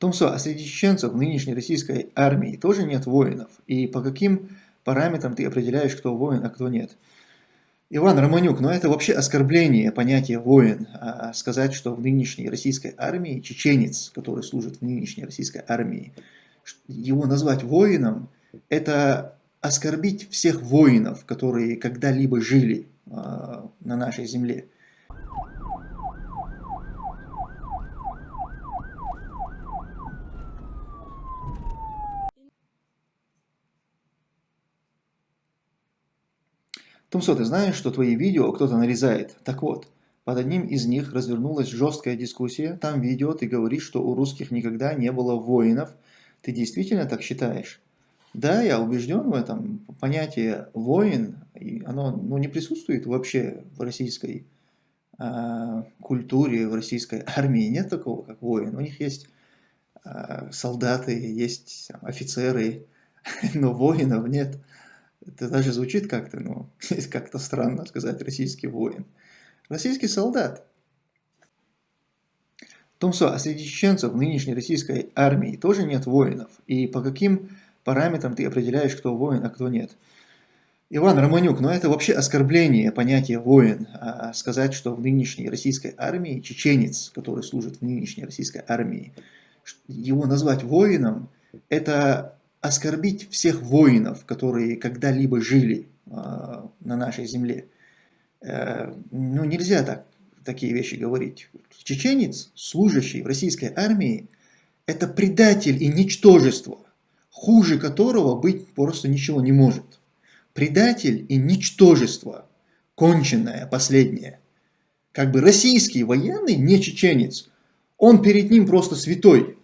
Томсо, а среди чеченцев в нынешней российской армии тоже нет воинов? И по каким параметрам ты определяешь, кто воин, а кто нет? Иван Романюк, ну это вообще оскорбление понятия воин. А сказать, что в нынешней российской армии чеченец, который служит в нынешней российской армии, его назвать воином, это оскорбить всех воинов, которые когда-либо жили э, на нашей земле. Тумсо, ты знаешь, что твои видео кто-то нарезает? Так вот, под одним из них развернулась жесткая дискуссия. Там видео ты говоришь, что у русских никогда не было воинов. Ты действительно так считаешь? Да, я убежден в этом. Понятие воин, оно ну, не присутствует вообще в российской э, культуре, в российской армии. Нет такого, как воин. У них есть э, солдаты, есть офицеры, но воинов нет. Это даже звучит как-то, ну, как-то странно сказать российский воин. Российский солдат. Томсо, а среди чеченцев в нынешней российской армии тоже нет воинов? И по каким параметрам ты определяешь, кто воин, а кто нет? Иван Романюк, ну это вообще оскорбление понятия воин. А сказать, что в нынешней российской армии чеченец, который служит в нынешней российской армии, его назвать воином, это оскорбить всех воинов, которые когда-либо жили э, на нашей земле. Э, ну, нельзя так, такие вещи говорить. Чеченец, служащий в российской армии, это предатель и ничтожество, хуже которого быть просто ничего не может. Предатель и ничтожество, конченное, последнее. Как бы российский военный, не чеченец, он перед ним просто святой.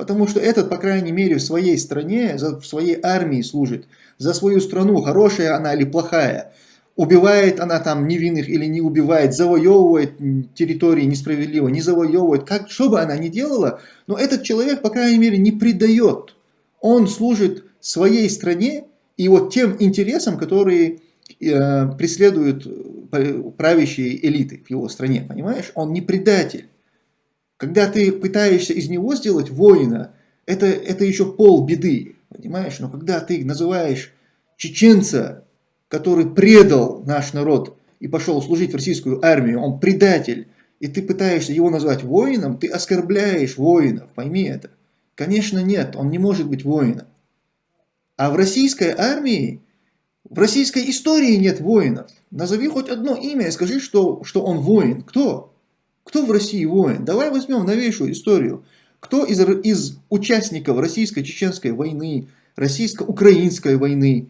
Потому что этот, по крайней мере, в своей стране, в своей армии служит, за свою страну, хорошая она или плохая. Убивает она там невинных или не убивает, завоевывает территории несправедливо, не завоевывает. Как, что бы она ни делала, но этот человек, по крайней мере, не предает. Он служит своей стране и вот тем интересам, которые э, преследуют правящие элиты в его стране, понимаешь? Он не предатель. Когда ты пытаешься из него сделать воина, это, это еще пол беды, понимаешь? Но когда ты называешь чеченца, который предал наш народ и пошел служить в российскую армию, он предатель, и ты пытаешься его назвать воином, ты оскорбляешь воинов, пойми это. Конечно нет, он не может быть воином. А в российской армии, в российской истории нет воинов. Назови хоть одно имя и скажи, что, что он воин. Кто? Кто в России воин? Давай возьмем новейшую историю. Кто из, из участников российско-чеченской войны, российско-украинской войны,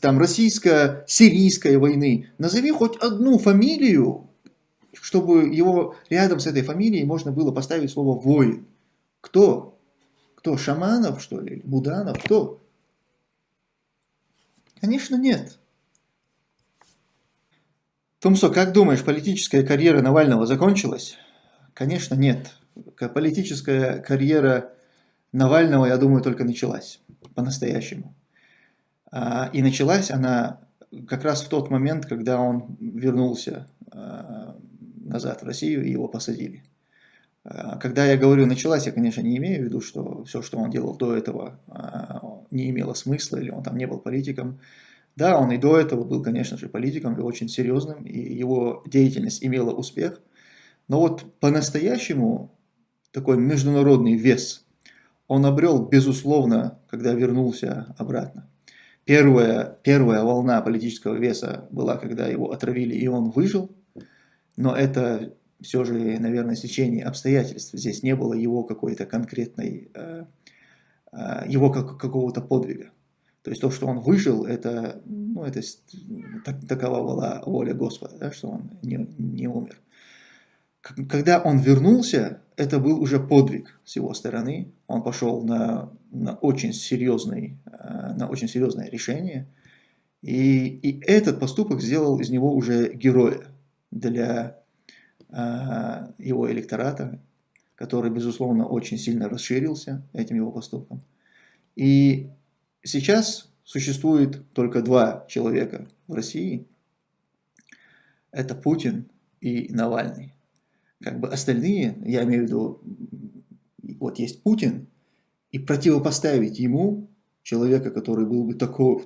там российско-сирийской войны, назови хоть одну фамилию, чтобы его рядом с этой фамилией можно было поставить слово «воин». Кто? Кто? Шаманов, что ли? Буданов? Кто? Конечно, нет. Тумсо, как думаешь, политическая карьера Навального закончилась? Конечно, нет. Политическая карьера Навального, я думаю, только началась по-настоящему. А, и началась она как раз в тот момент, когда он вернулся а, назад в Россию и его посадили. А, когда я говорю «началась», я, конечно, не имею в виду, что все, что он делал до этого, не имело смысла, или он там не был политиком. Да, он и до этого был, конечно же, политиком и очень серьезным, и его деятельность имела успех. Но вот по-настоящему такой международный вес он обрел, безусловно, когда вернулся обратно. Первая, первая волна политического веса была, когда его отравили, и он выжил. Но это все же, наверное, сечение обстоятельств. Здесь не было его какой-то конкретной, э, э, его как, какого-то подвига. То есть то, что он выжил, это, ну, это так, такова была воля Господа, да, что он не, не умер. Когда он вернулся, это был уже подвиг с его стороны. Он пошел на, на, очень, серьезный, э, на очень серьезное решение. И, и этот поступок сделал из него уже героя для э, его электората, который, безусловно, очень сильно расширился этим его поступком. И Сейчас существует только два человека в России. Это Путин и Навальный. Как бы остальные, я имею в виду вот есть Путин, и противопоставить ему человека, который был бы такой,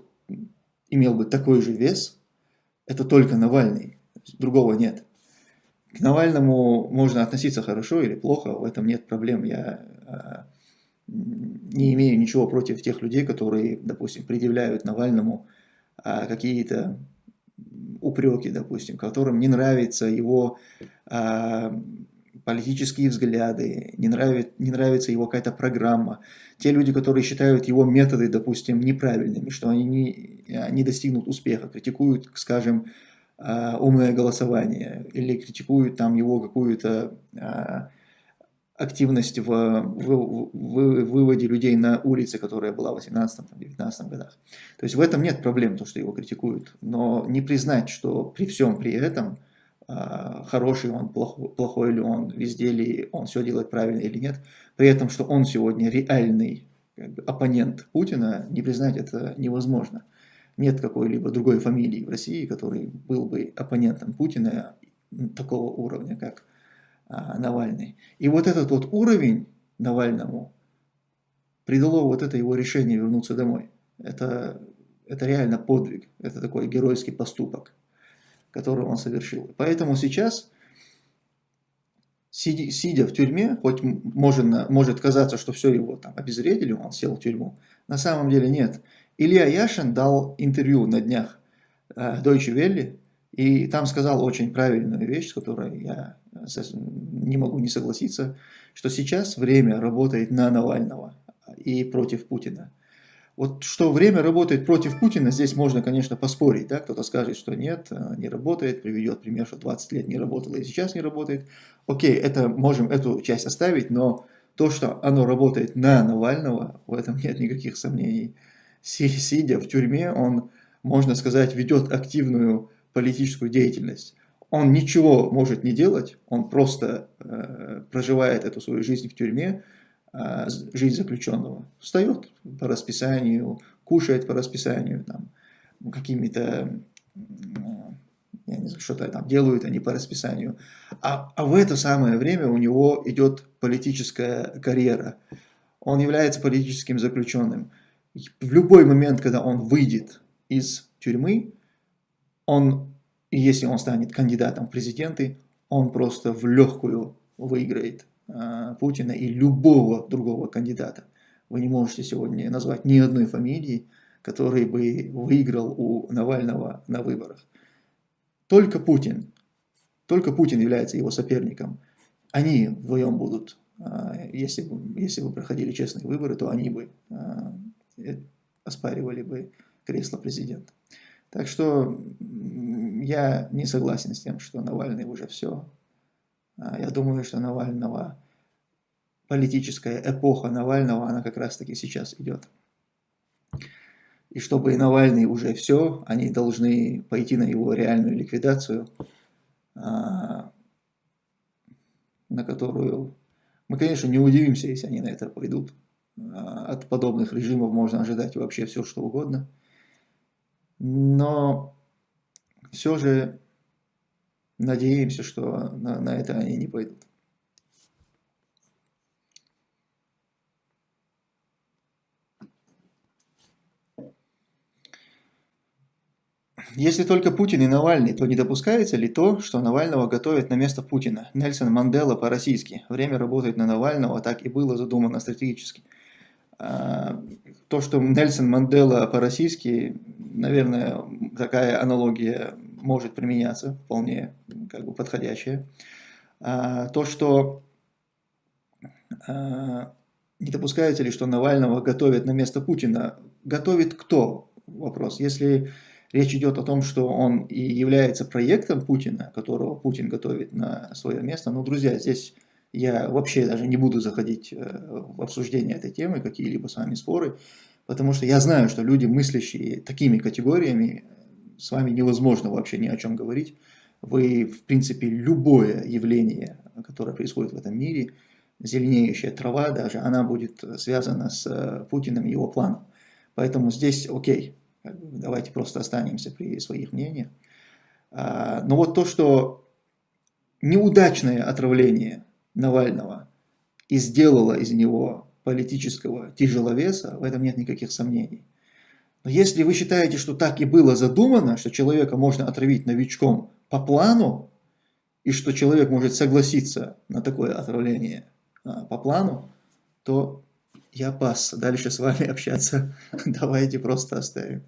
имел бы такой же вес, это только Навальный, другого нет. К Навальному можно относиться хорошо или плохо, в этом нет проблем. Я а, не имею ничего против тех людей, которые, допустим, предъявляют Навальному а, какие-то упреки, допустим, которым не нравится его а, политические взгляды, не, нравит, не нравится его какая-то программа. Те люди, которые считают его методы, допустим, неправильными, что они не, не достигнут успеха, критикуют, скажем, а, умное голосование или критикуют там его какую-то активность в, в, в выводе людей на улицы, которая была в 18-19 годах. То есть в этом нет проблем, то, что его критикуют. Но не признать, что при всем при этом, а, хороший он, плохой, плохой ли он, везде ли он все делает правильно или нет, при этом, что он сегодня реальный как бы, оппонент Путина, не признать это невозможно. Нет какой-либо другой фамилии в России, который был бы оппонентом Путина такого уровня, как Навальный. И вот этот вот уровень Навальному придало вот это его решение вернуться домой. Это, это реально подвиг, это такой геройский поступок, который он совершил. Поэтому сейчас, сидя, сидя в тюрьме, хоть может, может казаться, что все его там обезвредили, он сел в тюрьму, на самом деле нет. Илья Яшин дал интервью на днях э, Deutsche Welle, и там сказал очень правильную вещь, с которой я не могу не согласиться, что сейчас время работает на Навального и против Путина. Вот что время работает против Путина, здесь можно, конечно, поспорить. Да? Кто-то скажет, что нет, не работает, приведет пример, что 20 лет не работало и сейчас не работает. Окей, это, можем эту часть оставить, но то, что оно работает на Навального, в этом нет никаких сомнений. Сидя в тюрьме, он, можно сказать, ведет активную политическую деятельность. Он ничего может не делать, он просто э, проживает эту свою жизнь в тюрьме, э, жизнь заключенного. Встает по расписанию, кушает по расписанию, там, какими-то, я не знаю, что-то там делают они по расписанию. А, а в это самое время у него идет политическая карьера. Он является политическим заключенным. В любой момент, когда он выйдет из тюрьмы, он и если он станет кандидатом в президенты, он просто в легкую выиграет э, Путина и любого другого кандидата. Вы не можете сегодня назвать ни одной фамилии, который бы выиграл у Навального на выборах. Только Путин, только Путин является его соперником. Они вдвоем будут, э, если бы, если бы проходили честные выборы, то они бы э, оспаривали бы кресло президента. Так что я не согласен с тем, что Навальный уже все. А, я думаю, что Навального, политическая эпоха Навального, она как раз таки сейчас идет. И чтобы и Навальный уже все, они должны пойти на его реальную ликвидацию, а, на которую мы, конечно, не удивимся, если они на это пойдут. А, от подобных режимов можно ожидать вообще все, что угодно. Но все же надеемся, что на, на это они не пойдут. Если только Путин и Навальный, то не допускается ли то, что Навального готовят на место Путина? Нельсон Мандела по-российски. Время работает на Навального, так и было задумано стратегически. А, то, что Нельсон Мандела по-российски, наверное, такая аналогия может применяться, вполне как бы подходящая. А, то, что а, не допускается ли, что Навального готовят на место Путина, готовит кто? Вопрос. Если речь идет о том, что он и является проектом Путина, которого Путин готовит на свое место, ну, друзья, здесь я вообще даже не буду заходить э, в обсуждение этой темы, какие-либо с вами споры, потому что я знаю, что люди, мыслящие такими категориями, с вами невозможно вообще ни о чем говорить. Вы, в принципе, любое явление, которое происходит в этом мире, зеленеющая трава даже, она будет связана с э, Путиным и его планом. Поэтому здесь окей, давайте просто останемся при своих мнениях. А, но вот то, что неудачное отравление Навального и сделала из него политического тяжеловеса, в этом нет никаких сомнений. Но если вы считаете, что так и было задумано, что человека можно отравить новичком по плану, и что человек может согласиться на такое отравление а, по плану, то я пас. Дальше с вами общаться давайте просто оставим.